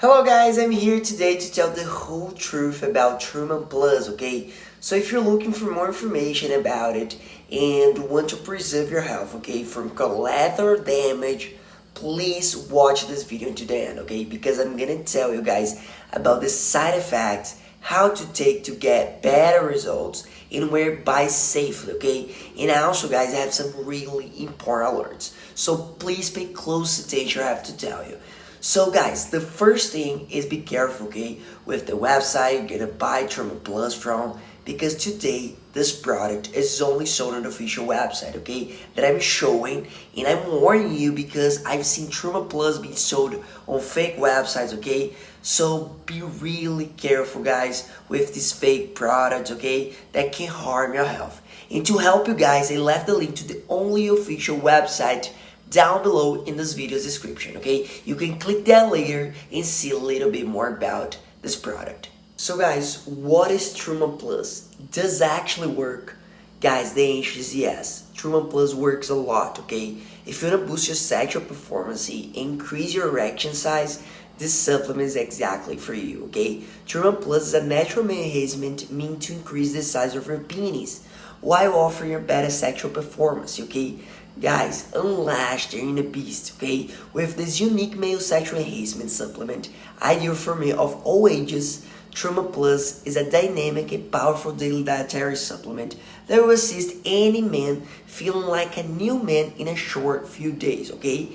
Hello guys, I'm here today to tell the whole truth about Truman Plus, okay? So if you're looking for more information about it and want to preserve your health, okay, from collateral damage, please watch this video to the end, okay? Because I'm gonna tell you guys about the side effects, how to take to get better results, and where buy safely, okay? And also guys, I have some really important alerts. So please pay close attention, I have to tell you. So guys, the first thing is be careful, okay, with the website you're gonna buy Truman Plus from because today this product is only sold on the official website, okay, that I'm showing and I'm warning you because I've seen Truman Plus being sold on fake websites, okay, so be really careful guys with these fake products, okay, that can harm your health. And to help you guys, I left the link to the only official website down below in this video's description, okay? You can click that later and see a little bit more about this product. So guys, what is Truman Plus? Does actually work? Guys, the answer is yes. Truman Plus works a lot, okay? If you want to boost your sexual performance, increase your erection size, this supplement is exactly for you, okay? Truman Plus is a natural enhancement meant to increase the size of your penis while offering your better sexual performance, okay? Guys, unlashed in a beast, okay? With this unique male sexual enhancement supplement, ideal for men of all ages, Truman Plus is a dynamic and powerful daily dietary supplement that will assist any man feeling like a new man in a short few days, okay?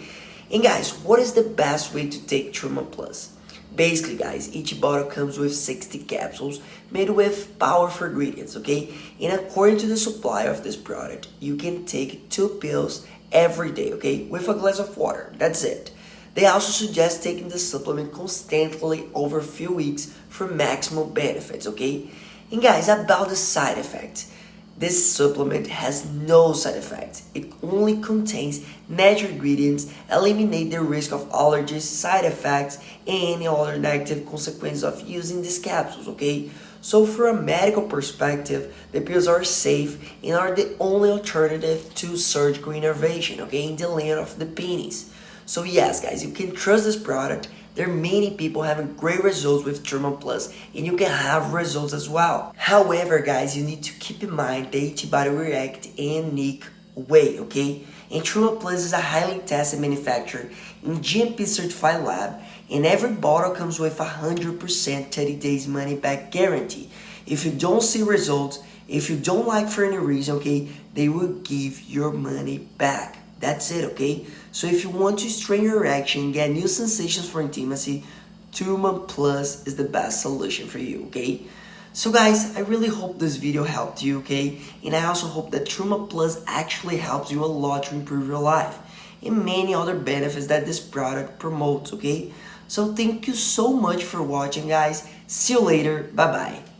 And guys, what is the best way to take Truman Plus? Basically guys, each bottle comes with 60 capsules made with powerful ingredients, okay? And according to the supply of this product, you can take two pills every day, okay? With a glass of water, that's it. They also suggest taking the supplement constantly over a few weeks for maximum benefits, okay? And guys, about the side effects. This supplement has no side effects. It only contains natural ingredients, eliminate the risk of allergies, side effects, and any other negative consequences of using these capsules, okay? So from a medical perspective, the pills are safe and are the only alternative to surgical intervention, okay, in the land of the penis. So yes, guys, you can trust this product there are many people having great results with Truman Plus and you can have results as well. However, guys, you need to keep in mind the antibody react in unique way, okay? And Truman Plus is a highly tested manufacturer in GMP certified lab and every bottle comes with a 100% 30 days money back guarantee. If you don't see results, if you don't like for any reason, okay, they will give your money back. That's it, okay? So if you want to strain your erection, get new sensations for intimacy, Truman Plus is the best solution for you, okay? So guys, I really hope this video helped you, okay? And I also hope that Truman Plus actually helps you a lot to improve your life and many other benefits that this product promotes, okay? So thank you so much for watching, guys. See you later. Bye-bye.